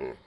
Mm.